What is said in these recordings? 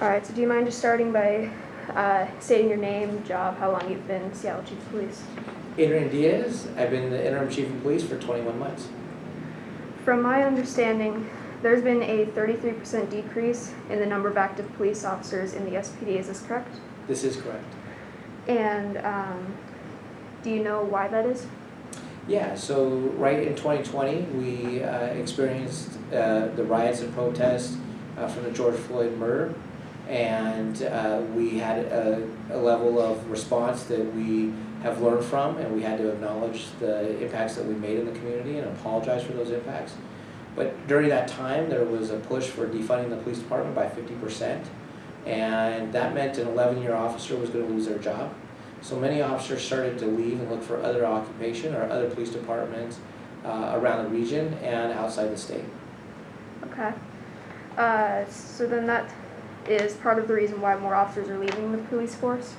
All right, so do you mind just starting by uh, stating your name, job, how long you've been Seattle Chief of Police? Adrian Diaz, I've been the interim chief of police for 21 months. From my understanding, there's been a 33% decrease in the number of active police officers in the SPD. Is this correct? This is correct. And um, do you know why that is? Yeah, so right in 2020, we uh, experienced uh, the riots and protests uh, from the George Floyd murder. And uh, we had a, a level of response that we have learned from, and we had to acknowledge the impacts that we made in the community and apologize for those impacts. But during that time, there was a push for defunding the police department by 50%. And that meant an 11-year officer was going to lose their job. So many officers started to leave and look for other occupation or other police departments uh, around the region and outside the state. Okay. Uh, so then that is part of the reason why more officers are leaving the police force?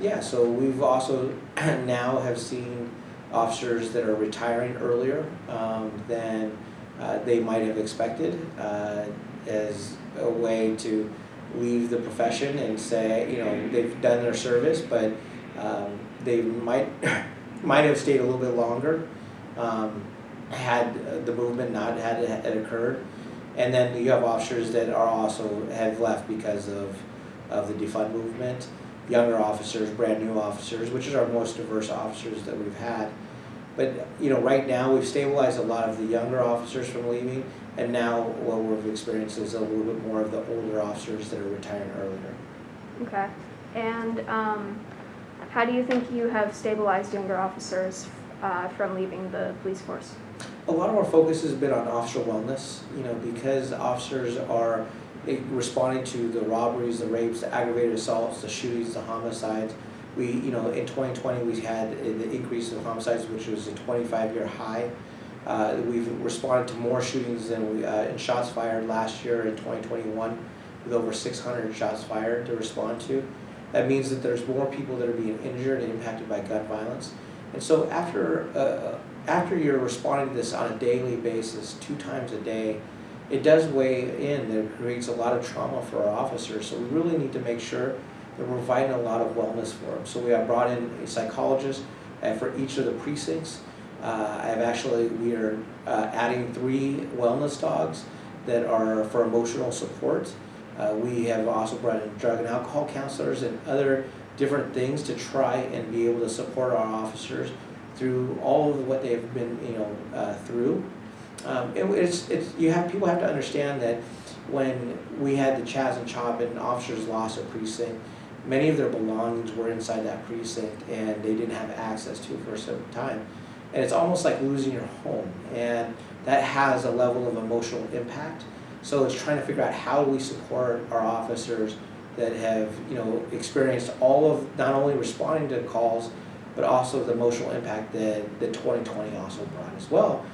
Yeah, so we've also now have seen officers that are retiring earlier um, than uh, they might have expected uh, as a way to leave the profession and say, you know, they've done their service, but um, they might might have stayed a little bit longer um, had the movement not had had occurred. And then you have officers that are also have left because of of the defund movement. Younger officers, brand new officers, which is our most diverse officers that we've had. But you know, right now we've stabilized a lot of the younger officers from leaving, and now what we've experienced is a little bit more of the older officers that are retiring earlier. Okay. And um, how do you think you have stabilized younger officers uh, from leaving the police force? A lot of our focus has been on officer wellness, you know, because officers are eh, responding to the robberies, the rapes, the aggravated assaults, the shootings, the homicides. We, you know, in 2020 we had eh, the increase of homicides, which was a 25-year high. Uh, we've responded to more shootings than we, uh, and shots fired last year in 2021, with over 600 shots fired to respond to. That means that there's more people that are being injured and impacted by gun violence. And so after uh, after you're responding to this on a daily basis, two times a day, it does weigh in. It creates a lot of trauma for our officers. So we really need to make sure that we're providing a lot of wellness for them. So we have brought in a psychologist uh, for each of the precincts. Uh, I've actually, we are uh, adding three wellness dogs that are for emotional support. Uh, we have also brought in drug and alcohol counselors and other different things to try and be able to support our officers through all of what they've been, you know, uh, through. Um, it, it's, it's, you have, people have to understand that when we had the Chaz and Chop and officers lost a precinct, many of their belongings were inside that precinct and they didn't have access to for a certain time. And it's almost like losing your home and that has a level of emotional impact. So it's trying to figure out how do we support our officers that have, you know, experienced all of, not only responding to calls, but also the emotional impact that, that 2020 also brought as well.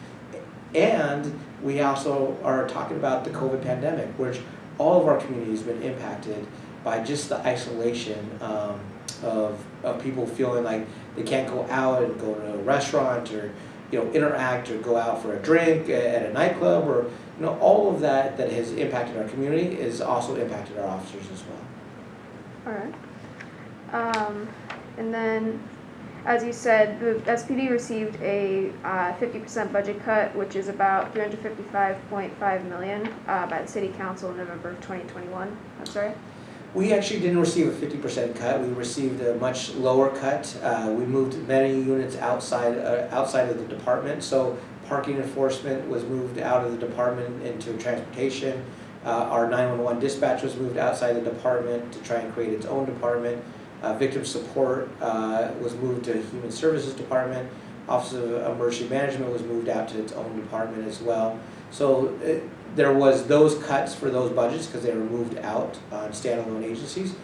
And we also are talking about the COVID pandemic, which all of our community has been impacted by just the isolation um, of, of people feeling like they can't go out and go to a restaurant or you know interact or go out for a drink at a nightclub or you know all of that that has impacted our community is also impacted our officers as well. All right. Um, and then as you said, the SPD received a uh, 50% budget cut, which is about 355.5 million uh, by the City Council in November of 2021. I'm sorry. We actually didn't receive a 50% cut. We received a much lower cut. Uh, we moved many units outside uh, outside of the department. So parking enforcement was moved out of the department into transportation. Uh, our 911 dispatch was moved outside the department to try and create its own department. Uh, victim support uh, was moved to Human Services Department. Office of Emergency Management was moved out to its own department as well. So it, there was those cuts for those budgets because they were moved out on standalone agencies.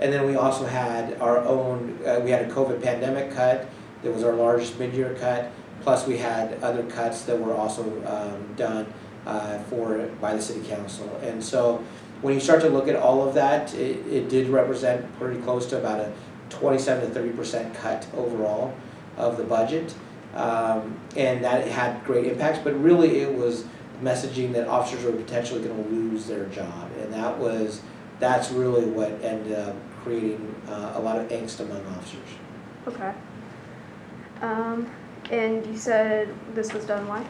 And then we also had our own, uh, we had a COVID pandemic cut that was our largest mid-year cut. Plus we had other cuts that were also um, done uh, for by the city council. And so when you start to look at all of that, it, it did represent pretty close to about a 27 to 30% cut overall of the budget. Um, and that had great impacts, but really it was messaging that officers were potentially going to lose their job. And that was that's really what ended up creating uh, a lot of angst among officers. Okay. Um, and you said this was done why?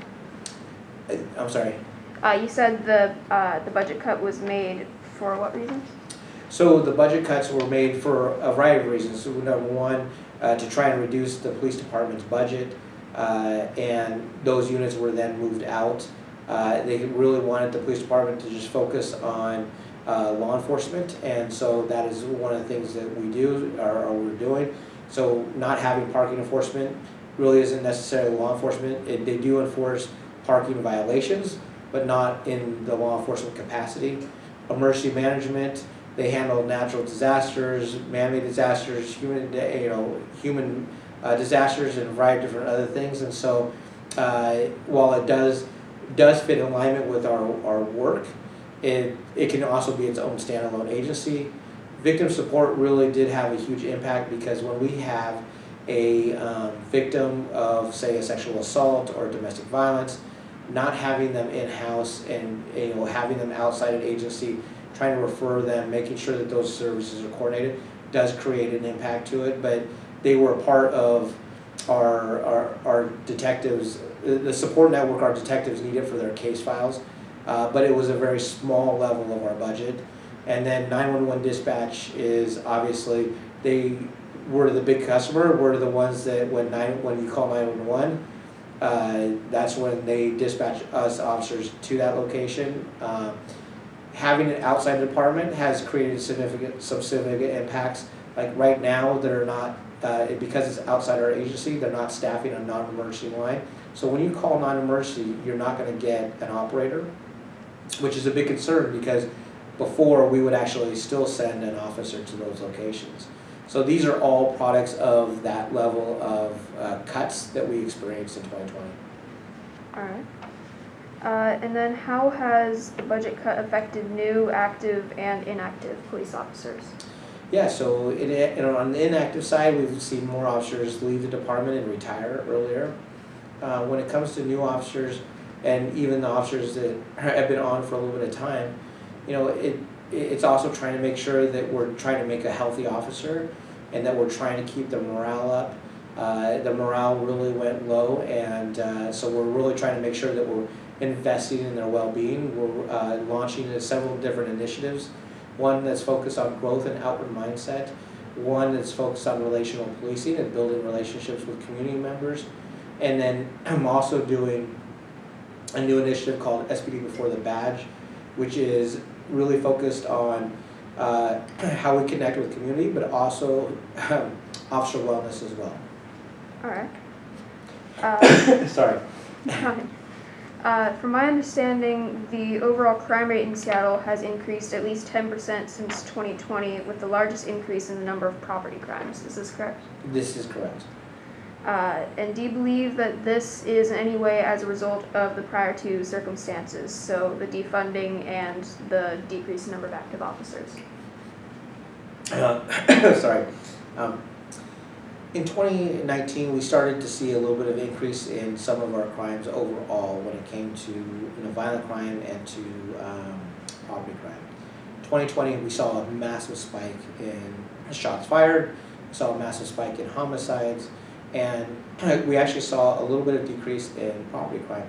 Uh, I'm sorry. Uh, you said the, uh, the budget cut was made for what reasons? So the budget cuts were made for a variety of reasons. So number one, uh, to try and reduce the police department's budget, uh, and those units were then moved out. Uh, they really wanted the police department to just focus on uh, law enforcement, and so that is one of the things that we do, or, or we're doing. So not having parking enforcement really isn't necessarily law enforcement. It, they do enforce parking violations, but not in the law enforcement capacity. Emergency management, they handle natural disasters, man-made disasters, human, you know, human uh, disasters, and a variety of different other things. And so, uh, while it does does fit in alignment with our our work, it it can also be its own standalone agency. Victim support really did have a huge impact because when we have a um, victim of, say, a sexual assault or domestic violence, not having them in-house and, you know, having them outside an agency, trying to refer them, making sure that those services are coordinated, does create an impact to it, but they were a part of our, our, our detectives, the support network our detectives needed for their case files, uh, but it was a very small level of our budget. And then nine-one-one dispatch is obviously, they were the big customer, we're the ones that when nine, when you call nine-one-one, uh, that's when they dispatch us officers to that location. Um, having it outside the department has created significant, some significant impacts. Like right now, they're not, uh, because it's outside our agency, they're not staffing a non-emergency line. So when you call non-emergency, you're not gonna get an operator, which is a big concern because before, we would actually still send an officer to those locations. So these are all products of that level of uh, cuts that we experienced in 2020. Alright. Uh, and then how has the budget cut affected new, active, and inactive police officers? Yeah, so it, you know, on the inactive side, we've seen more officers leave the department and retire earlier. Uh, when it comes to new officers, and even the officers that have been on for a little bit of time, you know, it, it's also trying to make sure that we're trying to make a healthy officer and that we're trying to keep the morale up. Uh, the morale really went low and uh, so we're really trying to make sure that we're investing in their well-being. We're uh, launching several different initiatives. One that's focused on growth and outward mindset. One that's focused on relational policing and building relationships with community members. And then I'm also doing a new initiative called SPD Before the Badge, which is really focused on uh, how we connect with community, but also um, officer wellness as well. Alright. Uh, Sorry. Uh, from my understanding, the overall crime rate in Seattle has increased at least ten percent since twenty twenty, with the largest increase in the number of property crimes. Is this correct? This is correct. Uh, and do you believe that this is in any way as a result of the prior two circumstances, so the defunding and the decreased number of active officers? Uh, sorry. Um, in 2019, we started to see a little bit of increase in some of our crimes overall when it came to you know, violent crime and to um, property crime. 2020, we saw a massive spike in shots fired, saw a massive spike in homicides, and we actually saw a little bit of decrease in property crime,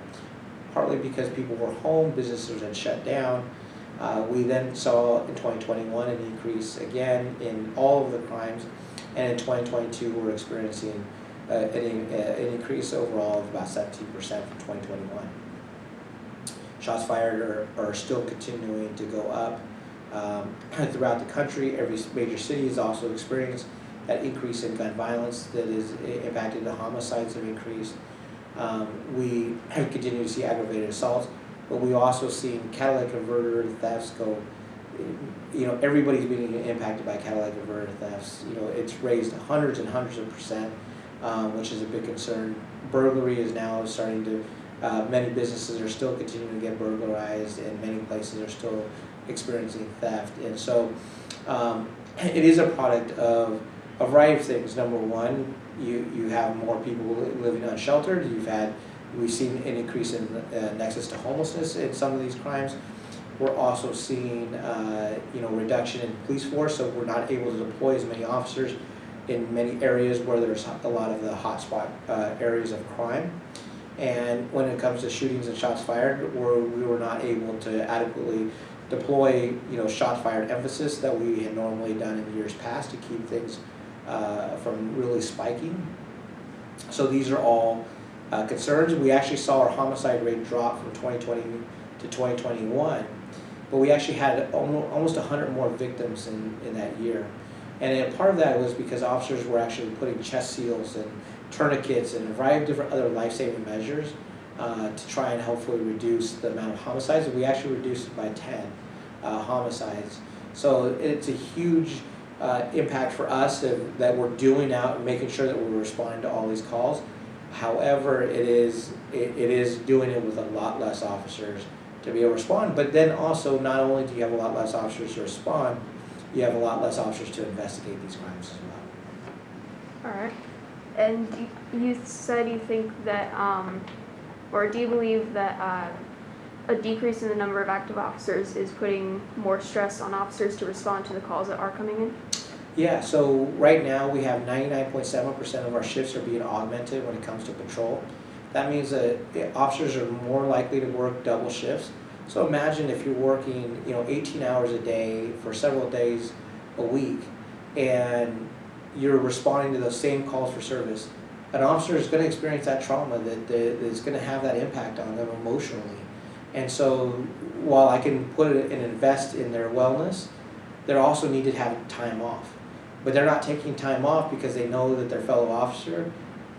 partly because people were home, businesses had shut down. Uh, we then saw in 2021 an increase again in all of the crimes, and in 2022 we're experiencing uh, an, uh, an increase overall of about 17% from 2021. Shots fired are, are still continuing to go up um, throughout the country. Every major city is also experiencing that increase in gun violence that is impacted, the homicides have increased. Um, we have continued to see aggravated assaults, but we also seen catalytic converter thefts go, you know, everybody's being impacted by catalytic converter thefts. You know, it's raised hundreds and hundreds of percent, um, which is a big concern. Burglary is now starting to, uh, many businesses are still continuing to get burglarized and many places are still experiencing theft. And so um, it is a product of a variety of things. Number one, you, you have more people living unsheltered. You've had, we've seen an increase in uh, nexus to homelessness in some of these crimes. we're also seeing, uh, you know, reduction in police force, so we're not able to deploy as many officers in many areas where there's a lot of the hotspot uh, areas of crime. And when it comes to shootings and shots fired, we're, we were not able to adequately deploy, you know, shots fired emphasis that we had normally done in years past to keep things uh, from really spiking. So these are all uh, concerns. We actually saw our homicide rate drop from 2020 to 2021, but we actually had almost, almost 100 more victims in, in that year. And part of that was because officers were actually putting chest seals and tourniquets and a variety of different other life-saving measures uh, to try and hopefully reduce the amount of homicides. We actually reduced it by 10 uh, homicides. So it's a huge uh, impact for us that we're doing out and making sure that we're responding to all these calls. However, it is it, it is doing it with a lot less officers to be able to respond. But then also, not only do you have a lot less officers to respond, you have a lot less officers to investigate these crimes as well. Alright, and you, you said you think that, um, or do you believe that, uh, a decrease in the number of active officers is putting more stress on officers to respond to the calls that are coming in? Yeah, so right now we have ninety-nine point seven percent of our shifts are being augmented when it comes to patrol. That means that officers are more likely to work double shifts. So imagine if you're working, you know, eighteen hours a day for several days a week, and you're responding to those same calls for service. An officer is gonna experience that trauma, that, that is gonna have that impact on them emotionally. And so, while I can put and invest in their wellness, they also need to have time off. But they're not taking time off because they know that their fellow officer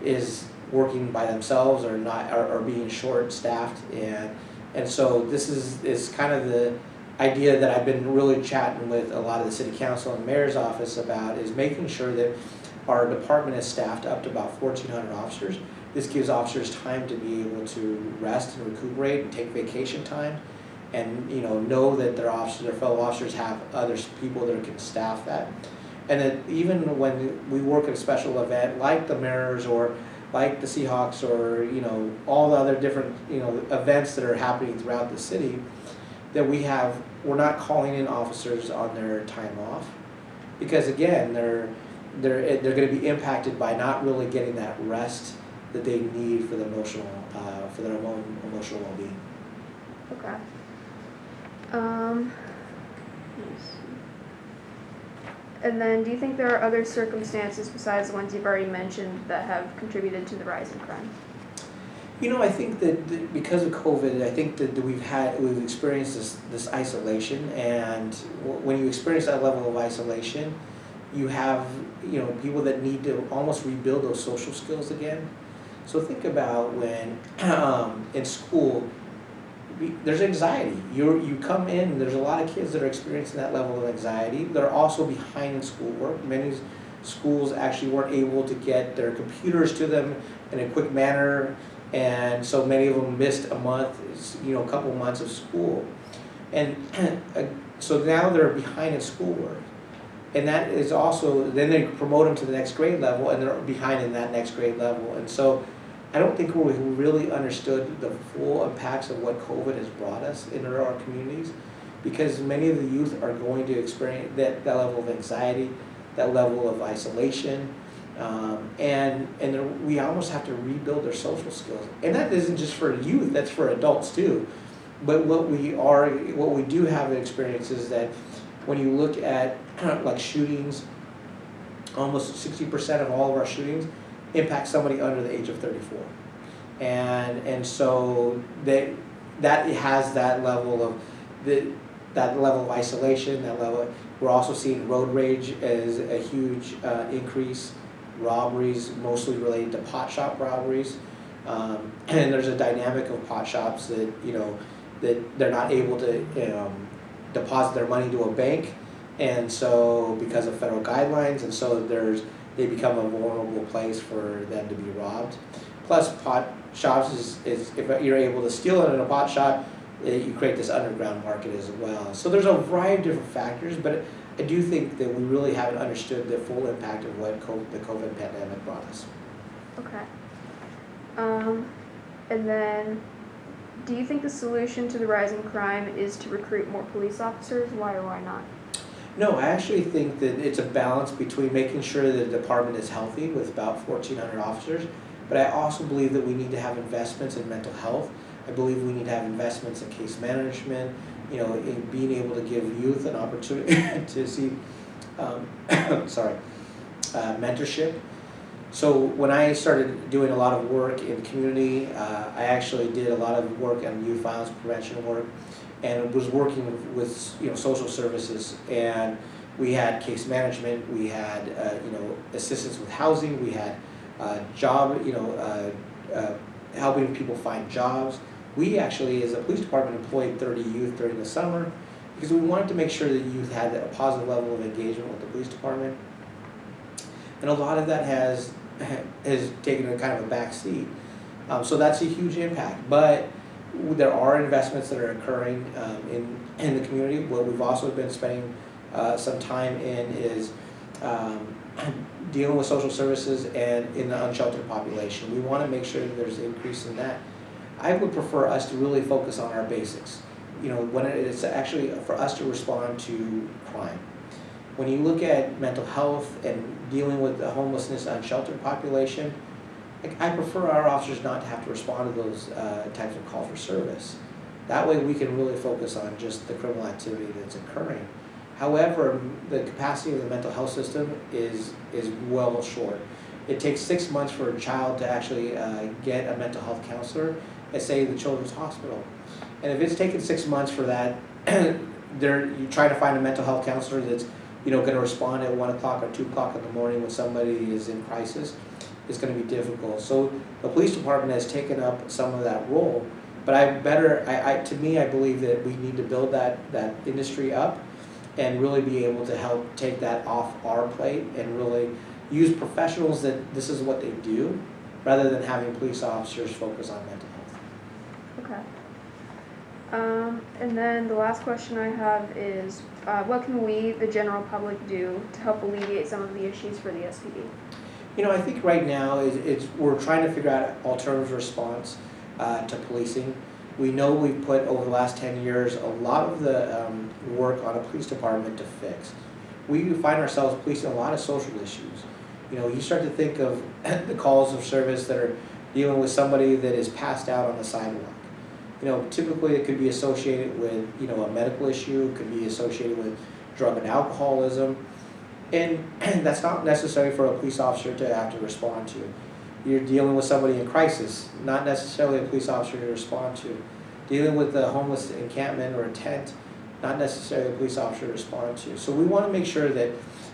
is working by themselves or not, or, or being short-staffed and, and so this is, is kind of the idea that I've been really chatting with a lot of the city council and mayor's office about is making sure that our department is staffed up to about fourteen hundred officers. This gives officers time to be able to rest and recuperate and take vacation time and, you know, know that their officers, their fellow officers have other people that can staff that. And that even when we work at a special event like the Mariners or like the Seahawks or, you know, all the other different, you know, events that are happening throughout the city, that we have, we're not calling in officers on their time off. Because again, they're, they're, they're gonna be impacted by not really getting that rest that they need for the emotional, uh, for their own emotional well-being. Okay. Um, let me see. And then, do you think there are other circumstances besides the ones you've already mentioned that have contributed to the rise in crime? You know, I think that that because of COVID, I think that we've had, we've experienced this, this isolation, and when you experience that level of isolation, you have, you know, people that need to almost rebuild those social skills again. So think about when, um, in school, there's anxiety. You're, you come in, there's a lot of kids that are experiencing that level of anxiety. They're also behind in schoolwork. Many schools actually weren't able to get their computers to them in a quick manner. And so many of them missed a month, you know, a couple months of school. And uh, so now they're behind in schoolwork. And that is also, then they promote them to the next grade level and they're behind in that next grade level. And so I don't think we really understood the full impacts of what COVID has brought us into our communities. Because many of the youth are going to experience that, that level of anxiety, that level of isolation. Um, and and we almost have to rebuild their social skills. And that isn't just for youth, that's for adults too. But what we are, what we do have an experience is that when you look at like shootings, almost sixty percent of all of our shootings impact somebody under the age of thirty-four. And, and so they, that has that level of, the, that level of isolation, that level, we're also seeing road rage as a huge uh, increase, robberies mostly related to pot shop robberies. Um, and there's a dynamic of pot shops that, you know, that they're not able to, um, deposit their money to a bank. And so, because of federal guidelines, and so there's, they become a vulnerable place for them to be robbed. Plus, pot shops is, is if you're able to steal it in a pot shop, eh, you create this underground market as well. So there's a variety of different factors, but I do think that we really haven't understood the full impact of what COVID, the COVID pandemic brought us. Okay. Um, and then, do you think the solution to the rising crime is to recruit more police officers? Why or why not? No, I actually think that it's a balance between making sure that the department is healthy with about fourteen hundred officers, but I also believe that we need to have investments in mental health. I believe we need to have investments in case management, you know, in being able to give youth an opportunity to see, um, sorry, uh, mentorship. So when I started doing a lot of work in community, uh, I actually did a lot of work on youth violence prevention work and was working with, you know, social services and we had case management, we had, uh, you know, assistance with housing, we had, uh, job, you know, uh, uh, helping people find jobs. We actually, as a police department, employed thirty youth during the summer because we wanted to make sure that youth had a positive level of engagement with the police department. And a lot of that has, has taken a kind of a back seat. Um, so that's a huge impact, but there are investments that are occurring, um, in, in the community. What we've also been spending, uh, some time in is, um, dealing with social services and in the unsheltered population. We wanna make sure that there's an increase in that. I would prefer us to really focus on our basics. You know, when it's actually for us to respond to crime. When you look at mental health and dealing with the homelessness unsheltered population, I prefer our officers not to have to respond to those uh, types of call for service. That way we can really focus on just the criminal activity that's occurring. However, the capacity of the mental health system is, is well short. It takes six months for a child to actually uh, get a mental health counselor at, say, the Children's Hospital. And if it's taken six months for that, they're, you try to find a mental health counselor that's, you know, gonna respond at one o'clock or two o'clock in the morning when somebody is in crisis, is gonna be difficult. So the police department has taken up some of that role. But I better, I, I, to me, I believe that we need to build that, that industry up and really be able to help take that off our plate and really use professionals that this is what they do, rather than having police officers focus on mental health. Okay. Um, and then the last question I have is, uh, what can we, the general public, do to help alleviate some of the issues for the SPD? You know, I think right now is it's we're trying to figure out alternative response uh, to policing. We know we've put over the last ten years a lot of the um, work on a police department to fix. We find ourselves policing a lot of social issues. You know, you start to think of the calls of service that are dealing with somebody that is passed out on the sidewalk. You know, typically it could be associated with you know a medical issue, could be associated with drug and alcoholism. And that's not necessary for a police officer to have to respond to. You're dealing with somebody in crisis, not necessarily a police officer to respond to. Dealing with a homeless encampment or a tent, not necessarily a police officer to respond to. So we want to make sure that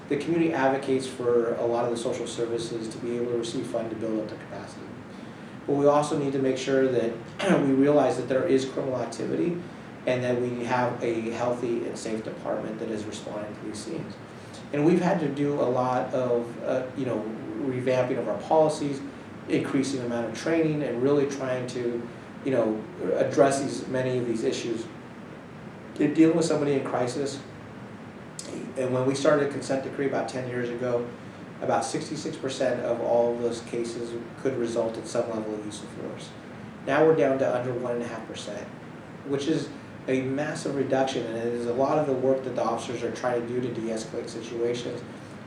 the community advocates for a lot of the social services to be able to receive funding to build up the capacity. But we also need to make sure that we realize that there is criminal activity and that we have a healthy and safe department that is responding to these scenes. And we've had to do a lot of, uh, you know, revamping of our policies, increasing the amount of training, and really trying to, you know, address these, many of these issues. In dealing with somebody in crisis, and when we started a consent decree about ten years ago, about sixty-six percent of all of those cases could result in some level of use of force. Now we're down to under one and a half percent, which is a massive reduction, and it is a lot of the work that the officers are trying to do to de-escalate situations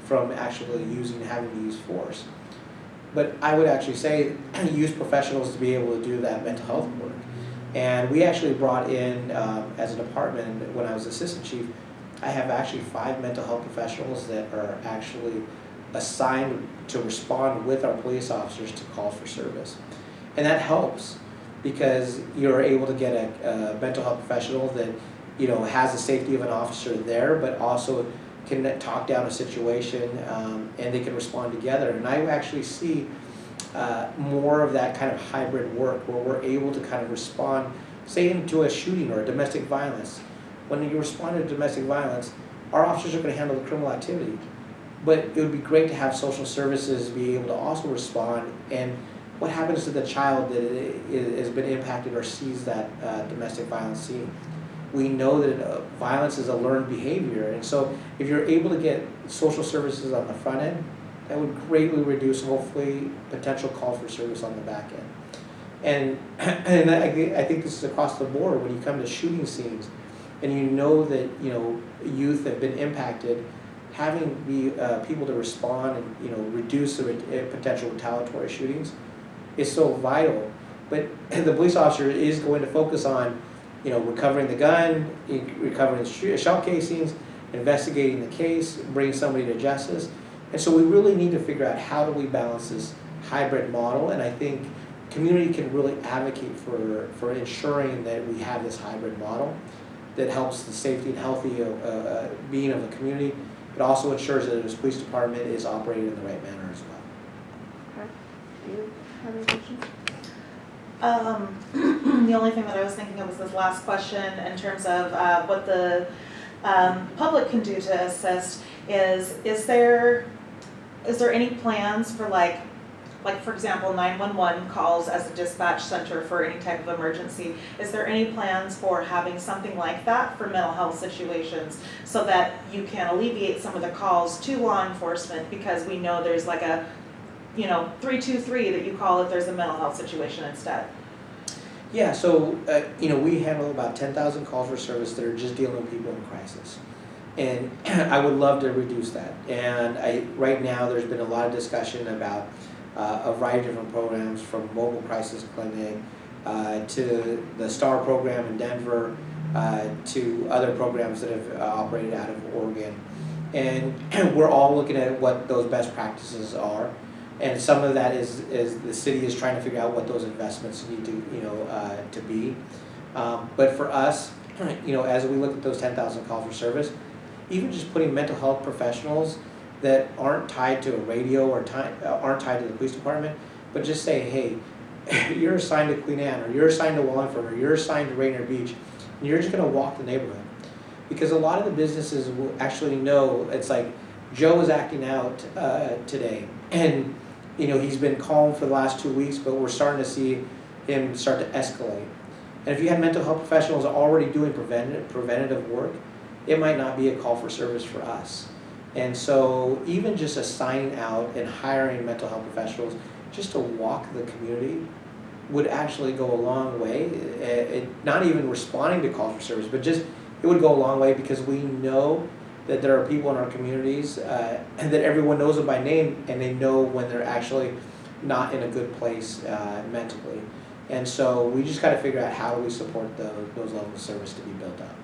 from actually using, having to use force. But I would actually say, use professionals to be able to do that mental health work. And we actually brought in, um, as a department, when I was assistant chief, I have actually five mental health professionals that are actually assigned to respond with our police officers to call for service. And that helps because you're able to get a, a mental health professional that, you know, has the safety of an officer there, but also can talk down a situation um, and they can respond together. And I actually see uh, more of that kind of hybrid work where we're able to kind of respond, say, into a shooting or a domestic violence. When you respond to domestic violence, our officers are going to handle the criminal activity. But it would be great to have social services be able to also respond and what happens to the child that has been impacted or sees that uh, domestic violence scene? We know that uh, violence is a learned behavior, and so if you're able to get social services on the front end, that would greatly reduce, hopefully, potential call for service on the back end. And, and I, I think this is across the board, when you come to shooting scenes, and you know that, you know, youth have been impacted, having the, uh, people to respond and, you know, reduce the re- uh, potential retaliatory shootings is so vital. But the police officer is going to focus on, you know, recovering the gun, recovering shell casings, investigating the case, bringing somebody to justice. And so we really need to figure out how do we balance this hybrid model, and I think community can really advocate for, for ensuring that we have this hybrid model that helps the safety and healthy uh, uh, being of the community, but also ensures that this police department is operating in the right manner as well. Do you have any questions? Um, the only thing that I was thinking of was this last question in terms of, uh, what the, um, public can do to assist is, is there, is there any plans for like, like for example, nine-one-one calls as a dispatch center for any type of emergency? Is there any plans for having something like that for mental health situations? So that you can alleviate some of the calls to law enforcement because we know there's like a, you know, three-two-three that you call if there's a mental health situation instead? Yeah, so, uh, you know, we handle about ten thousand calls for service that are just dealing with people in crisis. And I would love to reduce that. And I, right now, there's been a lot of discussion about uh, a variety of different programs, from mobile crisis clinic, uh, to the STAR program in Denver, uh, to other programs that have uh, operated out of Oregon. And we're all looking at what those best practices are. And some of that is, is the city is trying to figure out what those investments need to, you know, uh, to be. Um, but for us, you know, as we look at those ten thousand calls for service, even just putting mental health professionals that aren't tied to a radio or ti- uh, aren't tied to the police department, but just say, hey, you're assigned to Queen Anne, or you're assigned to Wallingford, or you're assigned to Rainier Beach, and you're just gonna walk the neighborhood. Because a lot of the businesses will actually know, it's like, Joe is acting out, uh, today, and, you know, he's been calm for the last two weeks, but we're starting to see him start to escalate. And if you had mental health professionals already doing preventative, preventative work, it might not be a call for service for us. And so even just assigning out and hiring mental health professionals just to walk the community would actually go a long way. Eh, eh, not even responding to calls for service, but just, it would go a long way because we know that there are people in our communities uh, and that everyone knows them by name and they know when they're actually not in a good place uh, mentally. And so we just gotta figure out how do we support those, those levels of service to be built up.